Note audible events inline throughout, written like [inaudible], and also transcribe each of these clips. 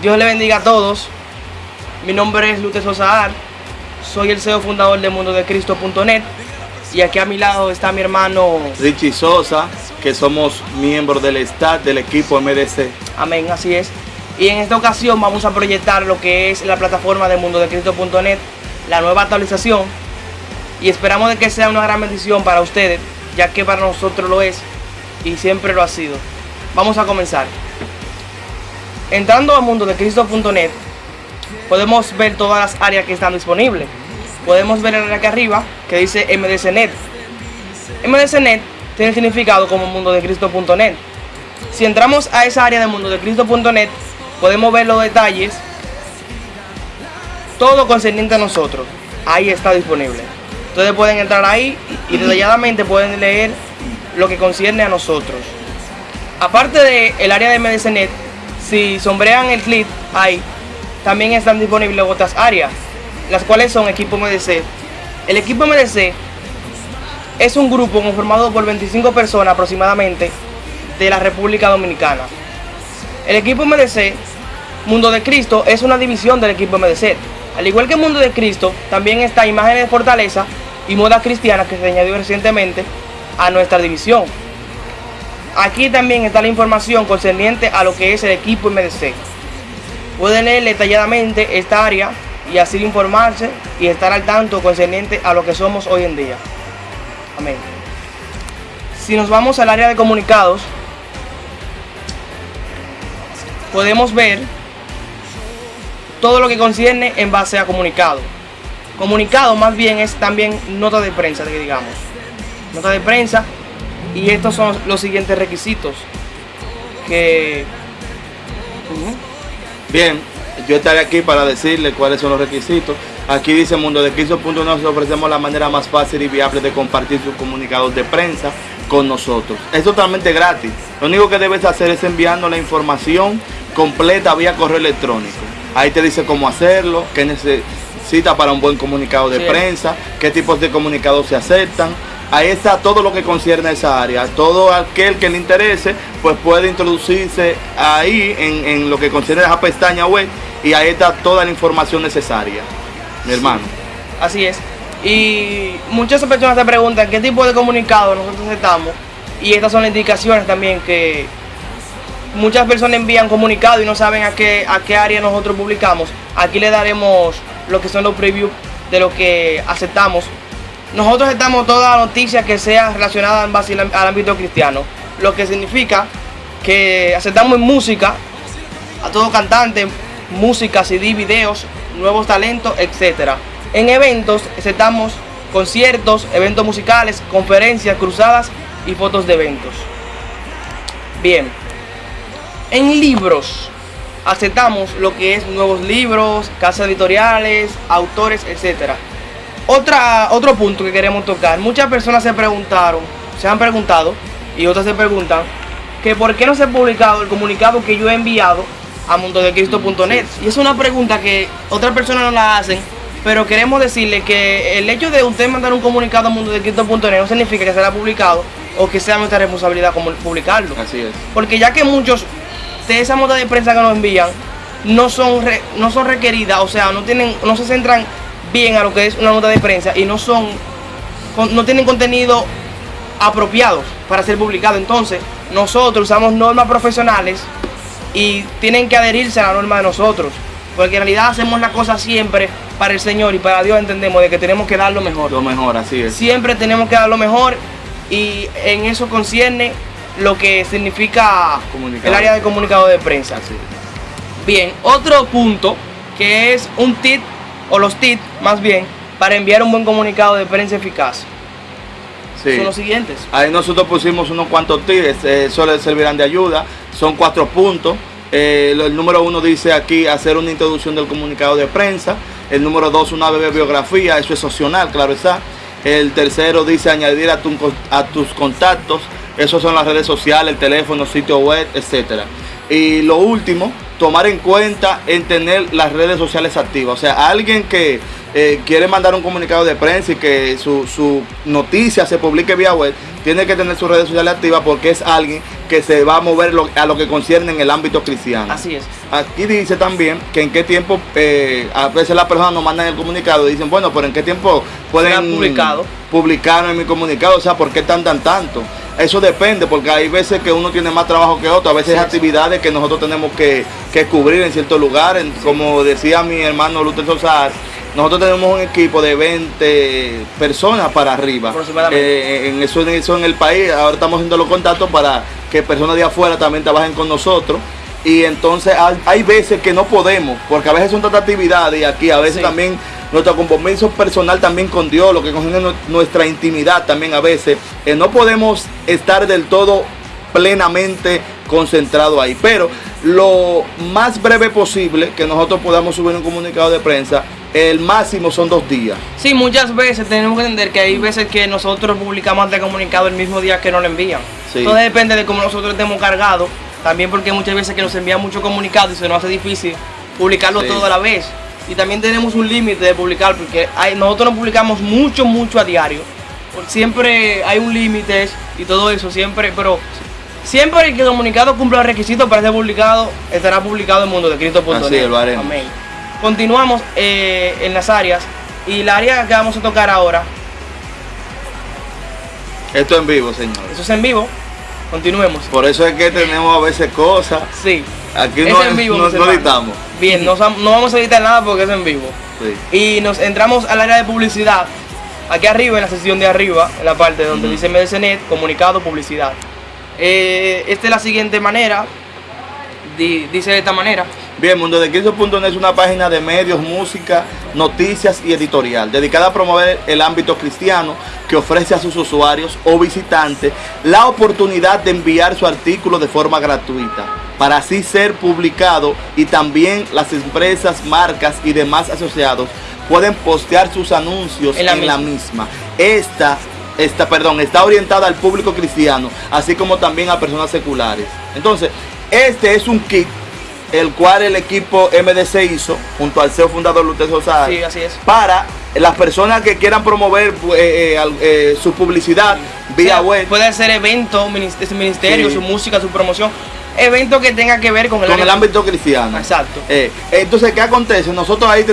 Dios le bendiga a todos. Mi nombre es Lute Sosaar. Soy el CEO fundador de mundodecristo.net. Y aquí a mi lado está mi hermano Richie Sosa, que somos miembros del staff del equipo MDC. Amén, así es. Y en esta ocasión vamos a proyectar lo que es la plataforma de mundodecristo.net, la nueva actualización. Y esperamos de que sea una gran bendición para ustedes, ya que para nosotros lo es y siempre lo ha sido. Vamos a comenzar. Entrando a mundodecristo.net, podemos ver todas las áreas que están disponibles. Podemos ver el acá arriba que dice MDCnet. MDCnet tiene significado como mundodecristo.net. Si entramos a esa área de mundodecristo.net, podemos ver los detalles, todo concerniente a nosotros. Ahí está disponible. Ustedes pueden entrar ahí y detalladamente pueden leer lo que concierne a nosotros. Aparte del el área de MDCnet, si sombrean el clip ahí, también están disponibles otras áreas, las cuales son equipo MDC. El equipo MDC es un grupo conformado por 25 personas aproximadamente de la República Dominicana. El equipo MDC, Mundo de Cristo, es una división del equipo MDC. Al igual que Mundo de Cristo, también está Imágenes de Fortaleza y Moda Cristiana que se añadió recientemente a nuestra división. Aquí también está la información concerniente a lo que es el equipo MDC. Pueden leer detalladamente esta área y así informarse y estar al tanto concerniente a lo que somos hoy en día. Amén. Si nos vamos al área de comunicados, podemos ver todo lo que concierne en base a comunicado. Comunicado más bien es también nota de prensa, digamos. Nota de prensa y estos son los siguientes requisitos que... Bien, yo estaré aquí para decirle cuáles son los requisitos. Aquí dice Mundo de Cristo.nos ofrecemos la manera más fácil y viable de compartir sus comunicados de prensa con nosotros. Es totalmente gratis. Lo único que debes hacer es enviando la información completa vía correo electrónico. Ahí te dice cómo hacerlo, qué necesita para un buen comunicado de prensa, qué tipos de comunicados se aceptan, ahí está todo lo que concierne a esa área. Todo aquel que le interese, pues puede introducirse ahí en, lo que concierne a esa pestaña web y ahí está toda la información necesaria, mi hermano. Así es. Y muchas personas se preguntan qué tipo de comunicado nosotros aceptamos. Y estas son las indicaciones también que muchas personas envían comunicado y no saben a qué, a qué área nosotros publicamos. Aquí le daremos lo que son los previews de lo que aceptamos nosotros estamos toda la noticia que sea relacionada al ámbito cristiano, lo que significa que aceptamos música a todo cantante, música, CD, videos, nuevos talentos, etc. En eventos aceptamos conciertos, eventos musicales, conferencias, cruzadas y fotos de eventos. Bien, en libros aceptamos lo que es nuevos libros, casas editoriales, autores, etcétera. Otra, otro punto que queremos tocar. Muchas personas se preguntaron, se han preguntado, y otras se preguntan, que por qué no se ha publicado el comunicado que yo he enviado a mundodecristo.net. Y es una pregunta que otras personas no la hacen, pero queremos decirle que el hecho de usted mandar un comunicado a mundodecristo.net no significa que será publicado o que sea nuestra responsabilidad como publicarlo. Así es. Porque ya que muchos de esas notas de prensa que nos envían no son, no son requeridas, o sea, no, tienen, no se centran bien a lo que es una nota de prensa y no son, no tienen contenido apropiados para ser publicado. Entonces, nosotros usamos normas profesionales y tienen que adherirse a la norma de nosotros. Porque en realidad hacemos la cosa siempre para el Señor y para Dios entendemos de que tenemos que dar lo mejor. Lo mejor, así es. Siempre tenemos que dar lo mejor y en eso concierne lo que significa el área de comunicado de prensa. Bien, otro punto que es un tip o los tips más bien, para enviar un buen comunicado de prensa eficaz. Son los siguientes. Ahí nosotros pusimos unos cuantos eh, eso les servirán de ayuda. Son cuatro puntos. Eh, el número uno dice aquí hacer una introducción del comunicado de prensa. El número dos, una breve biografía, eso es opcional, claro está. El tercero dice añadir a, a tus contactos, eso son las redes sociales, el teléfono, sitio web, etcétera. Y lo último, tomar en cuenta en tener las redes sociales activas. O sea, alguien que eh, quiere mandar un comunicado de prensa y que su, su noticia se publique vía web, tiene que tener sus redes sociales activas porque es alguien que se va a mover lo- a lo que concierne en el ámbito cristiano. Así es. Aquí dice también que en qué tiempo, eh, a veces las personas nos mandan el comunicado y dicen, bueno, pero en qué tiempo pueden publicado. publicar en mi comunicado, o sea, ¿por qué tantan tanto? Eso depende, porque hay veces que uno tiene más trabajo que otro, a veces Sí, actividades que nosotros tenemos que, que cubrir en ciertos lugares, como decía mi hermano Luther Sosa, nosotros tenemos un equipo de 20 personas para arriba. Aproximadamente. Eh, en, eso, en eso en el país, ahora estamos haciendo los contactos para que personas de afuera también trabajen con nosotros. Y entonces hay, veces que no podemos, porque a veces son tantas actividades y aquí a veces Sí. también nuestro compromiso personal también con Dios, lo que concierne nu- nuestra intimidad también a veces, eh, no podemos estar del todo plenamente concentrado ahí. Pero lo más breve posible que nosotros podamos subir un comunicado de prensa, el máximo son dos días. Sí, muchas veces tenemos que entender que hay veces que nosotros publicamos ante comunicado el mismo día que nos lo envían. Sí. Todo depende de cómo nosotros estemos cargados. También porque muchas veces que nos envían mucho comunicado y se nos hace difícil publicarlo Sí. todo a la vez. Y también tenemos un límite de publicar porque hay- nosotros no publicamos mucho, mucho a diario. Siempre hay un límite y todo eso, siempre, pero siempre que el comunicado cumpla los requisitos para ser publicado, estará publicado en mundo de Cristo.net. Así es, lo haremos. Amén. Continuamos eh, en las áreas y la área que vamos a tocar ahora, Esto en vivo, señores. eso es en vivo. Continuemos. Por eso es que tenemos a veces cosas. Sí. Aquí Es no, en vivo, no, mis no hermanos. editamos. Bien, no, no vamos a editar nada porque es en vivo. Sí. Y nos entramos al área de publicidad. Aquí arriba, en la sección de arriba, en la parte donde dice MDCnet, comunicado, publicidad. Eh, esta es la siguiente manera. Di- dice de esta manera. Bien, Mundo de Cristo.net es una página de medios, música, noticias y editorial, dedicada a promover el ámbito cristiano que ofrece a sus usuarios o visitantes la oportunidad de enviar su artículo de forma gratuita, para así ser publicado y también las empresas, marcas y demás asociados pueden postear sus anuncios En en la la, misma. misma. Esta, esta, perdón, está orientada al público cristiano, así como también a personas seculares. Entonces, este es un kit el cual el equipo MDC hizo junto al CEO fundador Luther Sosa Sí, así es. para las personas que quieran promover eh, eh, eh, su publicidad vía O sea, web Puede ser evento, minis- ese ministerio, Sí. su música, su promoción. Evento que tenga que ver con el, con el ámbito cristiano. Exacto. Entonces, ¿qué acontece? Nosotros ahí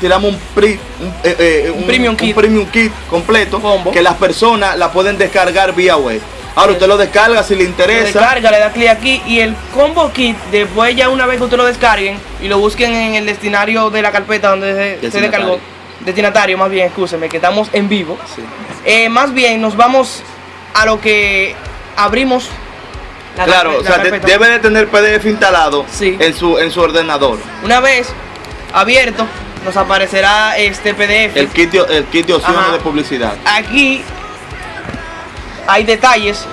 tiramos un, pri- un, Un premium kit. premium kit completo Combo. que las personas la pueden descargar vía web. Ahora usted lo descarga si le Lo interesa. descarga, le da clic aquí y el combo kit, después ya una vez que usted lo descarguen y lo busquen en el destinario de la carpeta donde se, descargó, destinatario más bien, escúcheme, que estamos en vivo. Sí. Eh, más bien nos vamos a lo que abrimos. la Claro, o sea, de- debe de tener PDF instalado Sí. en, su, en su ordenador. Una vez abierto, nos aparecerá este PDF. El kit, de- el kit de opciones Ajá. de publicidad. Aquí hay detalles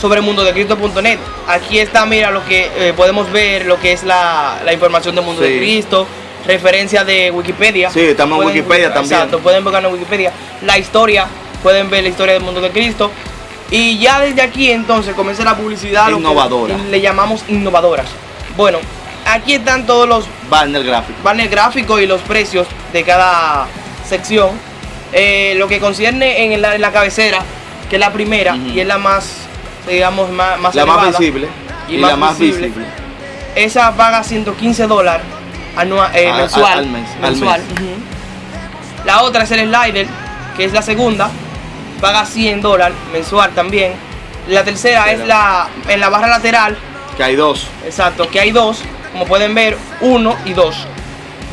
sobre mundodecristo.net. Aquí está, mira, lo que eh, podemos ver, lo que es la, la información de Mundo de. Cristo, referencia de Wikipedia. Sí, estamos en Wikipedia también. Exacto, pueden buscar en Wikipedia la historia, pueden ver la historia del Mundo de Cristo. Y ya desde aquí entonces comienza la publicidad. lo que Innovadora. le llamamos innovadoras. Bueno, aquí están todos los Banner gráfico. banner gráfico y los precios de cada sección. Eh, lo que concierne en la, en la cabecera, que es la primera y es la más, digamos, más, más La más visible y y, más la más visible. visible. Esa paga 115 dólares eh, A- mensual. al- al mes, al mensual. La otra es el slider, que es la segunda, paga 100 dólares mensual también. La tercera es la en la barra lateral, Que hay dos. Exacto, que hay dos, como pueden ver, uno y dos,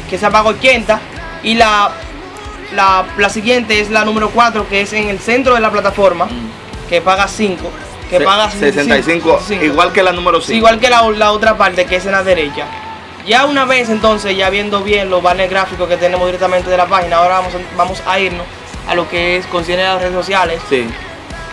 que se paga 80 y la, la, la siguiente es la número 4, que es en el centro de la plataforma, que paga 5, que Se- paga 65, igual que la número Sí, 5. igual que la, la otra parte, que es en la derecha. Ya una vez entonces, ya viendo bien los banners gráficos que tenemos directamente de la página, ahora vamos a, vamos a irnos a lo que es concierne las redes sociales. Sí.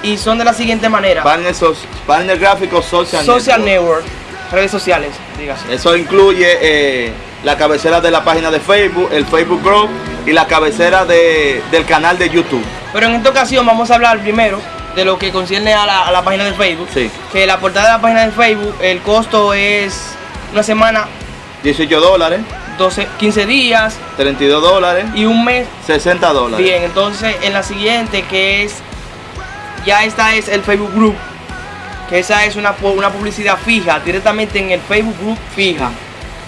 Y son de la siguiente manera. Banner, sos- banner gráfico social, Social network. Network, redes sociales, dígase. Eso incluye eh, la cabecera de la página de Facebook, el Facebook Group y la cabecera de- del canal de YouTube. Pero en esta ocasión vamos a hablar primero de lo que concierne a la, a la página de Facebook. Sí. Que la portada de la página de Facebook, el costo es una semana 18 dólares. 12, 15 días 32 dólares, y un mes. 60 dólares. Bien, entonces en la siguiente que es, ya esta es el Facebook Group, que esa es una, una publicidad fija, directamente en el Facebook Group fija.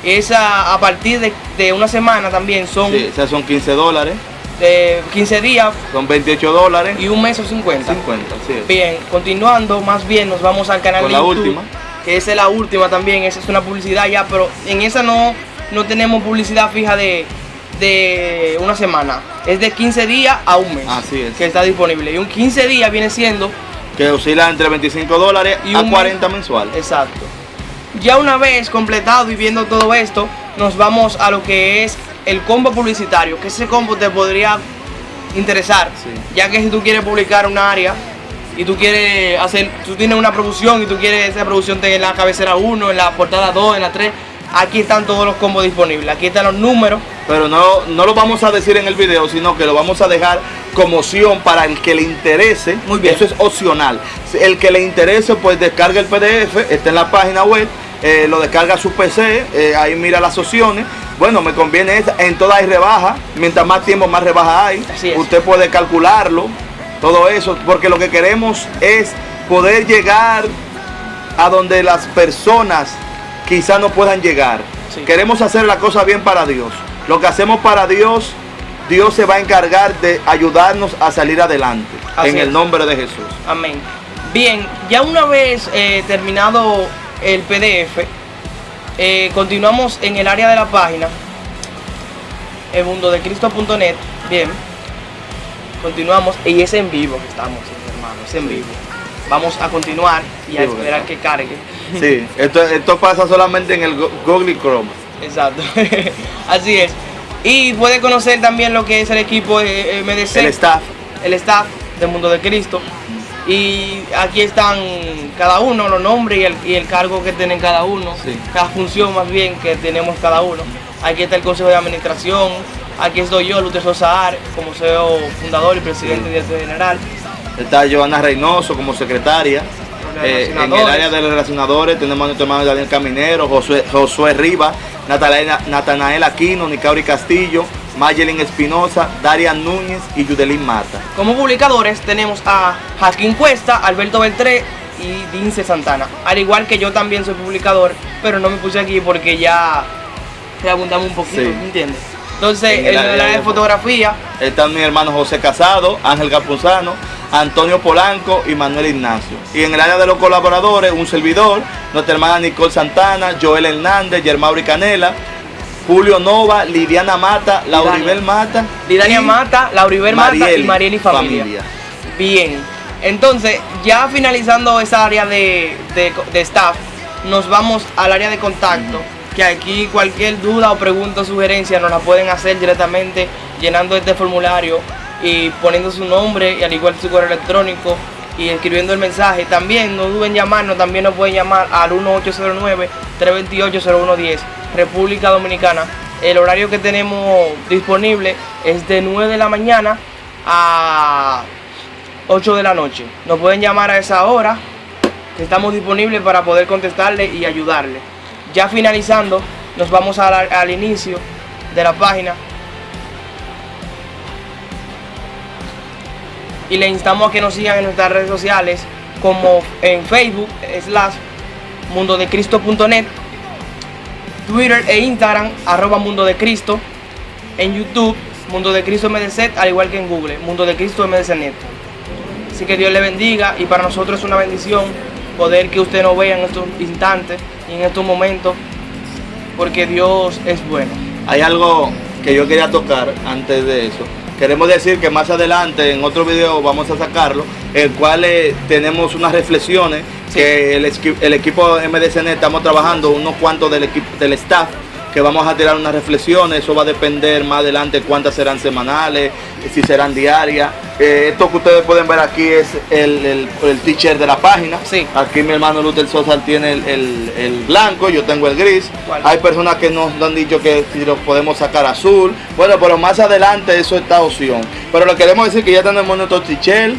Esa a partir de, de una semana también son Sí, esas son 15 dólares, de 15 días son 28 dólares, y un mes o 50. 50, sí. Bien, continuando, más bien nos vamos al canal Con de la YouTube, última. que esa es la última también, esa es una publicidad ya, pero en esa no, no tenemos publicidad fija de, de una semana, es de 15 días a un mes Así es. que está disponible. Y un 15 días viene siendo, Que oscila entre 25 dólares Y a un 40 mensuales. exacto. Ya una vez completado y viendo todo esto, nos vamos a lo que es el combo publicitario, que ese combo te podría interesar, Sí. ya que si tú quieres publicar un área y tú quieres hacer, tú tienes una producción y tú quieres esa producción en la cabecera 1, en la portada 2, en la 3, aquí están todos los combos disponibles, aquí están los números, Pero no, no lo vamos a decir en el video, sino que lo vamos a dejar como opción para el que le interese. Muy bien. Eso es opcional. El que le interese, pues descarga el PDF, está en la página web, eh, lo descarga a su PC, eh, ahí mira las opciones. Bueno, me conviene esta, en todas hay rebaja, mientras más tiempo más rebaja hay. Usted puede calcularlo, todo eso, porque lo que queremos es poder llegar a donde las personas quizás no puedan llegar. Sí. Queremos hacer la cosa bien para Dios. Lo que hacemos para Dios, Dios se va a encargar de ayudarnos a salir adelante. Así en es. el nombre de Jesús. Amén. Bien, ya una vez eh, terminado el PDF, eh, continuamos en el área de la página, el mundo de Cristo.net. Bien, continuamos y es en vivo que estamos, hermanos, es en vivo. Vamos a continuar y a Sí, esperar bueno. que cargue. Sí, esto, esto pasa solamente en el Go- Google Chrome. Exacto, [laughs] así es. Y puede conocer también lo que es el equipo eh, MDC. El staff. el staff de Mundo de Cristo. Y aquí están cada uno, los nombres y el, y el cargo que tienen cada uno, Sí. cada función más bien que tenemos cada uno. Aquí está el Consejo de Administración, aquí estoy yo, Luther Sosa Ar, como CEO fundador y presidente Sí. y director general. Está Joana Reynoso como secretaria. Eh, en el área de los relacionadores tenemos a nuestro hermano Daniel Caminero, Josué, Josué Rivas, Natanael, Aquino, Nicauri Castillo, Mayelin Espinosa, Darian Núñez y Yudelín Mata. Como publicadores tenemos a Jasquín Cuesta, Alberto Beltré y Dince Santana. Al igual que yo también soy publicador, pero no me puse aquí porque ya preguntamos un poquito, Sí. ¿me entiendes? Entonces, En el área de fotografía, Están mi hermano José Casado, Ángel Capuzano, Antonio Polanco y Manuel Ignacio. Y en el área de los colaboradores, un servidor, nuestra hermana Nicole Santana, Joel Hernández, Germauri Canela, Julio Nova, Lidiana Mata, Lauribel Mata. Lidania y Mata, Lauribel Mata y Marieli Marieli Familia. Bien, entonces ya finalizando esa área de, de- de staff, nos vamos al área de contacto, que aquí cualquier duda o pregunta o sugerencia nos la pueden hacer directamente llenando este formulario y poniendo su nombre y al igual su correo electrónico y escribiendo el mensaje. También no duden en llamarnos, también nos pueden llamar al 1809-328-0110, República Dominicana. El horario que tenemos disponible es de 9 de la mañana a 8 de la noche. Nos pueden llamar a esa hora, estamos disponibles para poder contestarle y ayudarle. Ya finalizando, nos vamos la- al inicio de la página. Y le instamos a que nos sigan en nuestras redes sociales, como en Facebook, slash mundodecristo.net, Twitter e Instagram, arroba Mundo de Cristo, en YouTube, Mundo al igual que en Google, Mundo. Así que Dios le bendiga y para nosotros es una bendición poder que usted nos vea en estos instantes y en estos momentos, porque Dios es bueno. Hay algo que yo quería tocar antes de eso. Queremos decir que más adelante en otro video vamos a sacarlo, el cual eh, tenemos unas reflexiones Sí. que el, el equipo MDCN estamos trabajando, unos cuantos del equipo del staff, que vamos a tirar unas reflexiones, eso va a depender más adelante cuántas serán semanales, si serán diarias. Eh, esto que ustedes pueden ver aquí es el, el, el teacher de la página. Sí. Aquí mi hermano Luther Sosa tiene el, el- el blanco, yo tengo el gris. ¿Cuál? Hay personas que nos han dicho que si lo podemos sacar azul. Bueno, pero más adelante eso está opción. Pero le queremos decir que ya tenemos nuestro teacher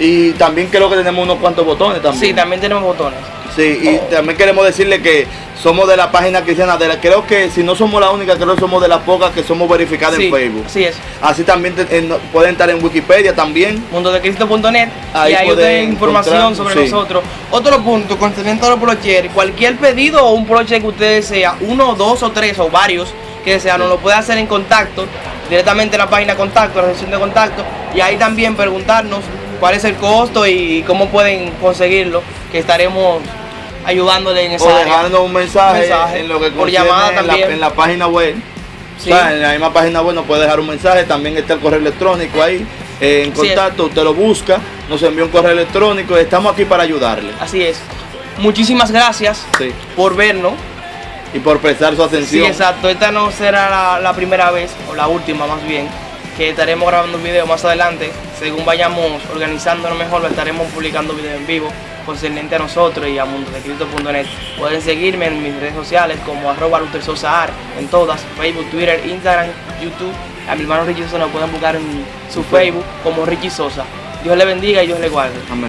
y también creo que tenemos unos cuantos botones también. Sí, también tenemos botones. Sí, y también queremos decirle que somos de la página cristiana, de la, creo que si no somos la única, creo que somos de las pocas que somos verificadas Sí, en Facebook. Así es. Así también te- en- pueden estar en Wikipedia también. mundodecristo.net Ahí y ahí pueden tienen información sobre sí. nosotros. Otro punto, concerniente a los brochers, cualquier pedido o un broche que usted desea, uno, dos o tres o varios que desea, nos lo puede hacer en contacto, directamente en la página contacto, la sección de contacto, y ahí también preguntarnos cuál es el costo y cómo pueden conseguirlo, que estaremos ayudándole en esa O dejarnos un mensaje, Mensaje, en lo que por llamada en la, también. en la página web. Sí. O sea, en la misma página web nos puede dejar un mensaje, también está el correo electrónico ahí eh, en contacto, usted lo busca, nos envía un correo electrónico y estamos aquí para ayudarle. Así es. Muchísimas gracias Sí. por vernos. Y por prestar su Sí, atención. exacto. Esta no será la, la primera vez, o la última más bien, que estaremos grabando un video más adelante. Según vayamos organizándonos mejor, lo estaremos publicando video en vivo concerniente a nosotros y a mundodecristo.net. Pueden seguirme en mis redes sociales como arroba Luther Sosa en todas, Facebook, Twitter, Instagram, YouTube. A mi hermano Richie Sosa lo pueden buscar en su Facebook como Richie Sosa. Dios le bendiga y Dios le guarde. Amén.